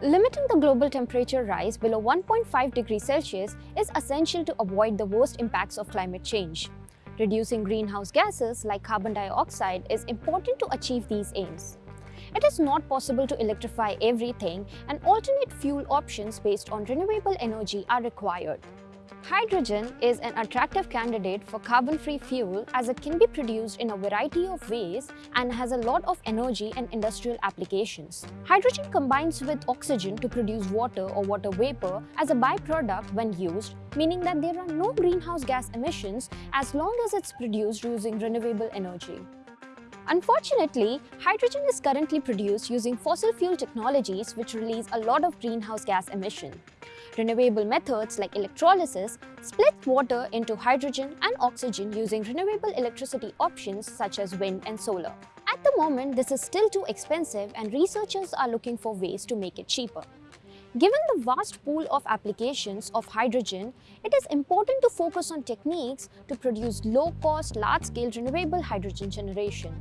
Limiting the global temperature rise below 1.5 degrees Celsius is essential to avoid the worst impacts of climate change. Reducing greenhouse gases like carbon dioxide is important to achieve these aims. It is not possible to electrify everything and alternate fuel options based on renewable energy are required. Hydrogen is an attractive candidate for carbon-free fuel as it can be produced in a variety of ways and has a lot of energy and industrial applications. Hydrogen combines with oxygen to produce water or water vapor as a byproduct when used, meaning that there are no greenhouse gas emissions as long as it's produced using renewable energy. Unfortunately, hydrogen is currently produced using fossil fuel technologies which release a lot of greenhouse gas emission. Renewable methods like electrolysis split water into hydrogen and oxygen using renewable electricity options such as wind and solar. At the moment, this is still too expensive and researchers are looking for ways to make it cheaper. Given the vast pool of applications of hydrogen, it is important to focus on techniques to produce low-cost, large-scale renewable hydrogen generation.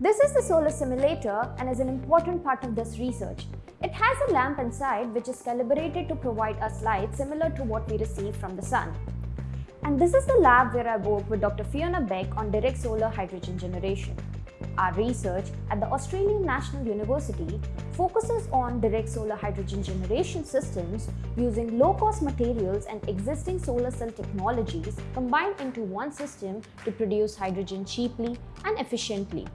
This is the solar simulator and is an important part of this research. It has a lamp inside which is calibrated to provide us light similar to what we receive from the sun. And this is the lab where I work with Dr. Fiona Beck on direct solar hydrogen generation. Our research at the Australian National University focuses on direct solar hydrogen generation systems using low-cost materials and existing solar cell technologies combined into one system to produce hydrogen cheaply and efficiently.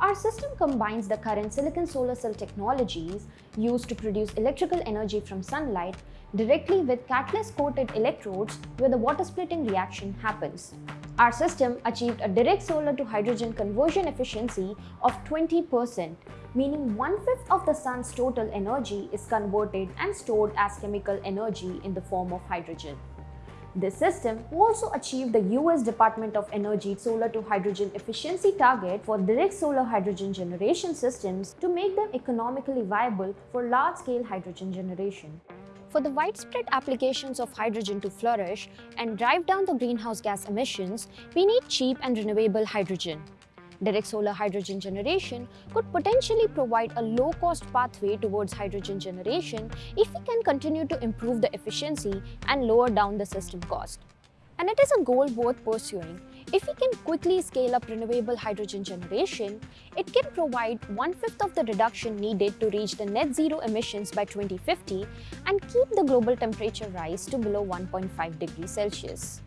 Our system combines the current silicon solar cell technologies used to produce electrical energy from sunlight directly with catalyst-coated electrodes where the water splitting reaction happens. Our system achieved a direct solar to hydrogen conversion efficiency of 20%, meaning one-fifth of the sun's total energy is converted and stored as chemical energy in the form of hydrogen. This system also achieved the US Department of Energy solar to hydrogen efficiency target for direct solar hydrogen generation systems to make them economically viable for large-scale hydrogen generation. For the widespread applications of hydrogen to flourish and drive down the greenhouse gas emissions, we need cheap and renewable hydrogen. Direct solar hydrogen generation could potentially provide a low-cost pathway towards hydrogen generation if we can continue to improve the efficiency and lower down the system cost. And it is a goal worth pursuing. If we can quickly scale up renewable hydrogen generation, it can provide one-fifth of the reduction needed to reach the net zero emissions by 2050 and keep the global temperature rise to below 1.5 degrees Celsius.